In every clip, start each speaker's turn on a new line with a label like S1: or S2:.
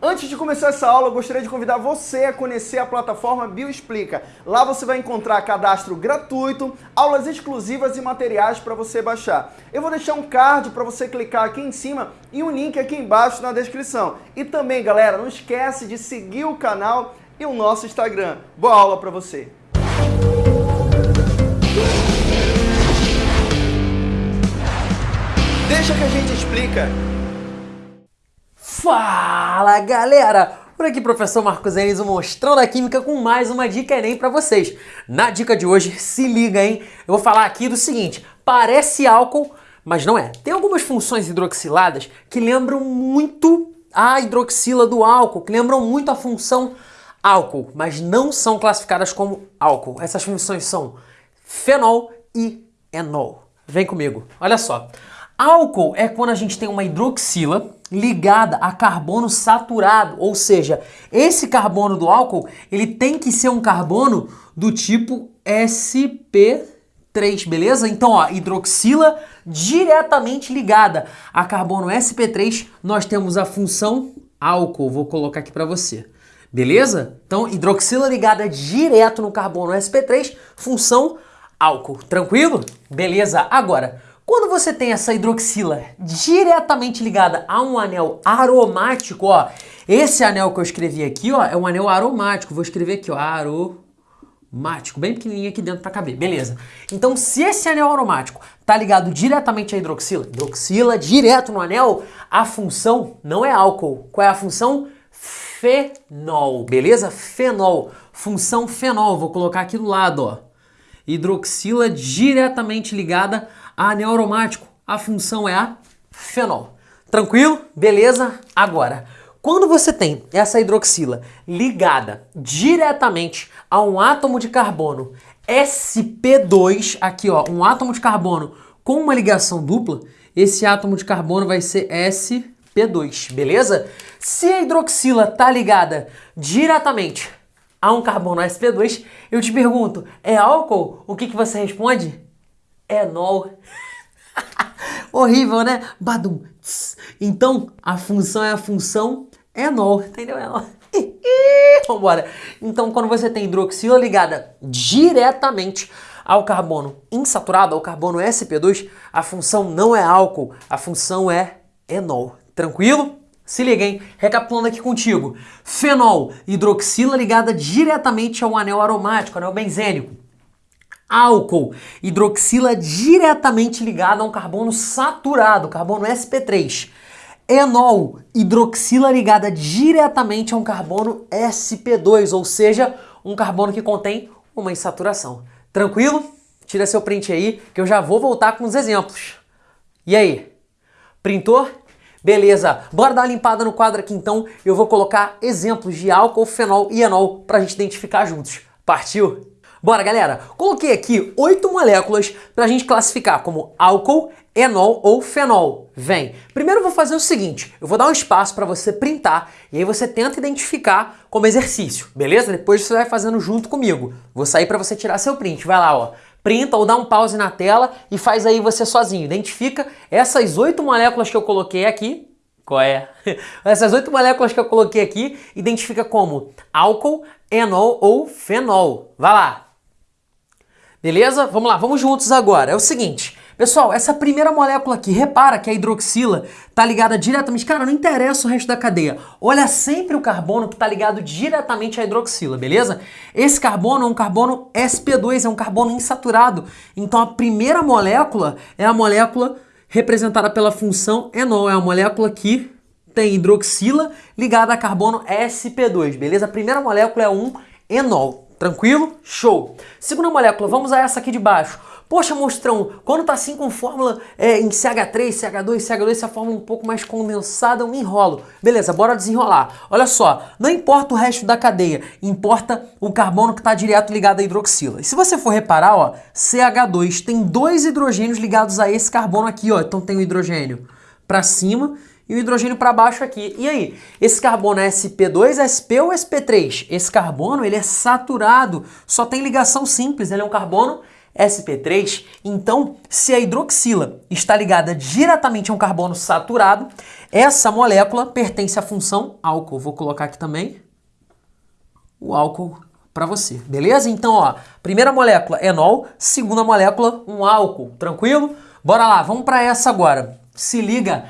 S1: Antes de começar essa aula, eu gostaria de convidar você a conhecer a plataforma Bioexplica. Lá você vai encontrar cadastro gratuito, aulas exclusivas e materiais para você baixar. Eu vou deixar um card para você clicar aqui em cima e um link aqui embaixo na descrição. E também, galera, não esquece de seguir o canal e o nosso Instagram. Boa aula para você! Deixa que a gente explica.
S2: Fala galera! Por aqui professor Marcos Enes, o Mostrão da Química com mais uma dica Enem para vocês. Na dica de hoje, se liga hein, eu vou falar aqui do seguinte, parece álcool, mas não é. Tem algumas funções hidroxiladas que lembram muito a hidroxila do álcool, que lembram muito a função álcool, mas não são classificadas como álcool. Essas funções são fenol e enol. Vem comigo, olha só. Álcool é quando a gente tem uma hidroxila ligada a carbono saturado, ou seja, esse carbono do álcool, ele tem que ser um carbono do tipo sp3, beleza? Então, ó, hidroxila diretamente ligada a carbono sp3, nós temos a função álcool, vou colocar aqui para você. Beleza? Então, hidroxila ligada direto no carbono sp3, função álcool. Tranquilo? Beleza. Agora, quando você tem essa hidroxila diretamente ligada a um anel aromático, ó, esse anel que eu escrevi aqui, ó, é um anel aromático. Vou escrever aqui, ó, aromático, bem pequenininho aqui dentro para caber, beleza. Então, se esse anel aromático tá ligado diretamente à hidroxila, hidroxila direto no anel, a função não é álcool. Qual é a função? Fenol, beleza? Fenol, função fenol, vou colocar aqui do lado, ó. Hidroxila diretamente ligada anel aromático, a função é a fenol. Tranquilo? Beleza? Agora, quando você tem essa hidroxila ligada diretamente a um átomo de carbono sp2, aqui ó, um átomo de carbono com uma ligação dupla, esse átomo de carbono vai ser sp2, beleza? Se a hidroxila tá ligada diretamente a um carbono sp2, eu te pergunto, é álcool? O que, que você responde? Enol. Horrível, né? Badum. Então, a função é a função enol, entendeu? Enol. Vambora. Então, quando você tem hidroxila ligada diretamente ao carbono insaturado, ao carbono sp2, a função não é álcool, a função é enol. Tranquilo? Se liga, hein? Recapitulando aqui contigo. Fenol, hidroxila ligada diretamente ao anel aromático, anel benzênico álcool, hidroxila diretamente ligada a um carbono saturado, carbono sp3. Enol, hidroxila ligada diretamente a um carbono sp2, ou seja, um carbono que contém uma insaturação. Tranquilo? Tira seu print aí que eu já vou voltar com os exemplos. E aí? Printou? Beleza, bora dar uma limpada no quadro aqui então. Eu vou colocar exemplos de álcool, fenol e enol para a gente identificar juntos. Partiu? Bora, galera! Coloquei aqui oito moléculas para a gente classificar como álcool, enol ou fenol. Vem! Primeiro eu vou fazer o seguinte, eu vou dar um espaço para você printar e aí você tenta identificar como exercício, beleza? Depois você vai fazendo junto comigo. Vou sair para você tirar seu print. Vai lá, ó. Printa ou dá um pause na tela e faz aí você sozinho. Identifica essas oito moléculas que eu coloquei aqui, qual é? Essas oito moléculas que eu coloquei aqui identifica como álcool, enol ou fenol. Vai lá! Beleza? Vamos lá, vamos juntos agora. É o seguinte, pessoal, essa primeira molécula aqui, repara que a hidroxila está ligada diretamente... Cara, não interessa o resto da cadeia. Olha sempre o carbono que está ligado diretamente à hidroxila, beleza? Esse carbono é um carbono sp2, é um carbono insaturado. Então a primeira molécula é a molécula representada pela função enol. É a molécula que tem hidroxila ligada a carbono sp2, beleza? A primeira molécula é um enol. Tranquilo? Show! Segunda molécula, vamos a essa aqui de baixo. Poxa, monstrão, quando tá assim com fórmula é, em CH3, CH2, CH2, essa fórmula um pouco mais condensada, eu me enrolo. Beleza, bora desenrolar. Olha só, não importa o resto da cadeia, importa o carbono que está direto ligado à hidroxila. E se você for reparar, ó, CH2 tem dois hidrogênios ligados a esse carbono aqui, ó. Então tem o hidrogênio para cima e o hidrogênio para baixo aqui. E aí, esse carbono é sp2, sp ou sp3? Esse carbono ele é saturado, só tem ligação simples, ele é um carbono sp3, então se a hidroxila está ligada diretamente a um carbono saturado, essa molécula pertence à função álcool. Vou colocar aqui também o álcool para você, beleza? Então, ó, primeira molécula, enol, segunda molécula, um álcool, tranquilo? Bora lá, vamos para essa agora. Se liga,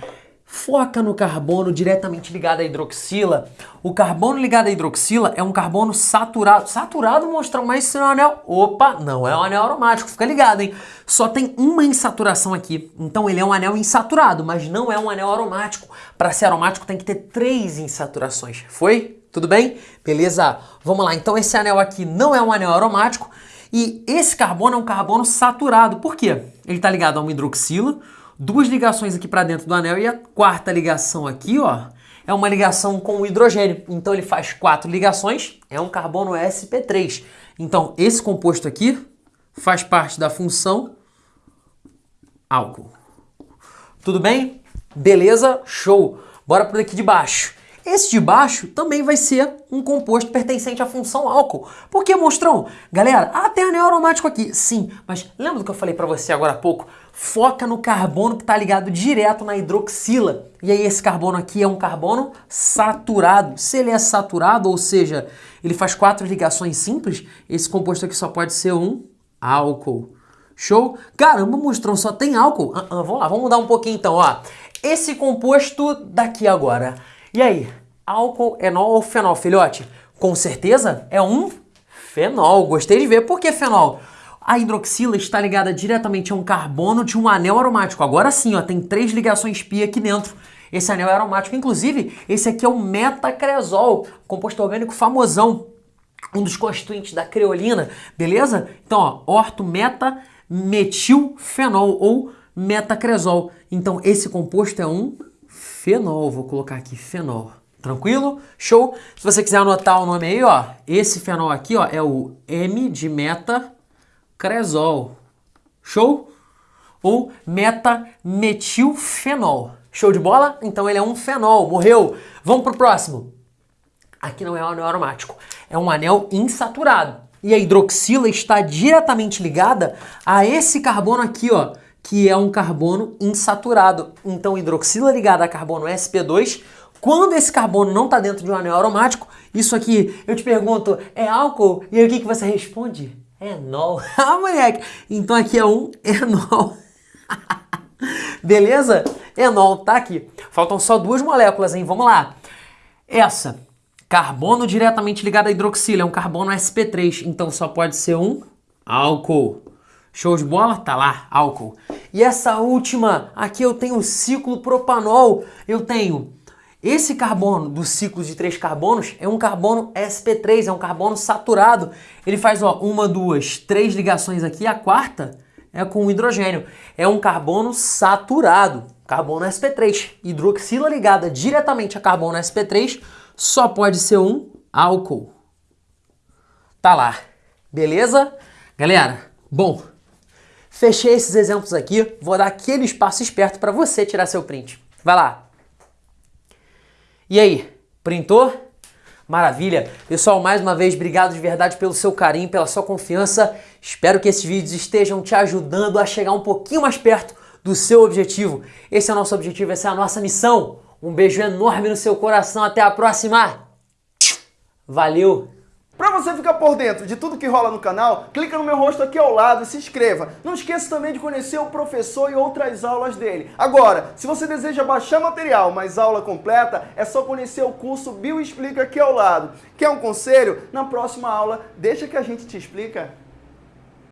S2: foca no carbono diretamente ligado à hidroxila. O carbono ligado à hidroxila é um carbono saturado. Saturado mostra mais se é um anel. Opa, não é um anel aromático, fica ligado, hein? Só tem uma insaturação aqui. Então ele é um anel insaturado, mas não é um anel aromático. Para ser aromático tem que ter três insaturações. Foi? Tudo bem? Beleza? Vamos lá. Então esse anel aqui não é um anel aromático e esse carbono é um carbono saturado. Por quê? Ele está ligado a uma hidroxila, duas ligações aqui para dentro do anel e a quarta ligação aqui, ó, é uma ligação com o hidrogênio. Então ele faz quatro ligações, é um carbono sp3. Então esse composto aqui faz parte da função álcool. Tudo bem? Beleza? Show! Bora por aqui de baixo. Esse de baixo também vai ser um composto pertencente à função álcool. Por que, monstrão? Galera, ah, tem anel aromático aqui. Sim, mas lembra do que eu falei para você agora há pouco? Foca no carbono que está ligado direto na hidroxila. E aí esse carbono aqui é um carbono saturado. Se ele é saturado, ou seja, ele faz quatro ligações simples, esse composto aqui só pode ser um álcool. Show? Caramba, monstrão, só tem álcool. Uh, uh, vamos lá, vamos mudar um pouquinho então, ó. Esse composto daqui agora e aí, álcool, enol ou fenol, filhote? Com certeza é um fenol. Gostei de ver. Por que fenol? A hidroxila está ligada diretamente a um carbono de um anel aromático. Agora sim, ó, tem três ligações pi aqui dentro. Esse anel é aromático. Inclusive, esse aqui é o metacresol, composto orgânico famosão, um dos constituintes da creolina, beleza? Então, ó, orto meta metilfenol ou metacresol. Então, esse composto é um fenol, vou colocar aqui fenol. Tranquilo? Show? Se você quiser anotar o nome aí, ó, esse fenol aqui, ó, é o M de metacresol. Show? Ou metametilfenol. Show de bola? Então ele é um fenol, morreu. Vamos pro próximo. Aqui não é um anel aromático, é um anel insaturado. E a hidroxila está diretamente ligada a esse carbono aqui, ó, que é um carbono insaturado. Então, hidroxila ligada a carbono sp2. Quando esse carbono não está dentro de um anel aromático, isso aqui, eu te pergunto, é álcool? E aí o que, que você responde? Enol. ah, moleque! Então aqui é um enol. Beleza? Enol tá aqui. Faltam só duas moléculas, hein? Vamos lá. Essa, carbono diretamente ligado à hidroxila, é um carbono sp3, então só pode ser um álcool. Show de bola? Tá lá, álcool. E essa última, aqui eu tenho ciclo propanol. Eu tenho esse carbono do ciclo de três carbonos é um carbono sp3, é um carbono saturado. Ele faz ó, uma, duas, três ligações aqui, a quarta é com o hidrogênio. É um carbono saturado, carbono sp3. Hidroxila ligada diretamente a carbono sp3 só pode ser um álcool. Tá lá, beleza? Galera, bom, Fechei esses exemplos aqui, vou dar aquele espaço esperto para você tirar seu print. Vai lá. E aí, printou? Maravilha! Pessoal, mais uma vez, obrigado de verdade pelo seu carinho, pela sua confiança. Espero que esses vídeos estejam te ajudando a chegar um pouquinho mais perto do seu objetivo. Esse é o nosso objetivo, essa é a nossa missão. Um beijo enorme no seu coração, até a próxima! Valeu!
S1: Para você ficar por dentro de tudo que rola no canal, clica no meu rosto aqui ao lado e se inscreva. Não esqueça também de conhecer o professor e outras aulas dele. Agora, se você deseja baixar material, mas aula completa, é só conhecer o curso Bio Explica aqui ao lado. Quer um conselho? Na próxima aula, deixa que a gente te explica.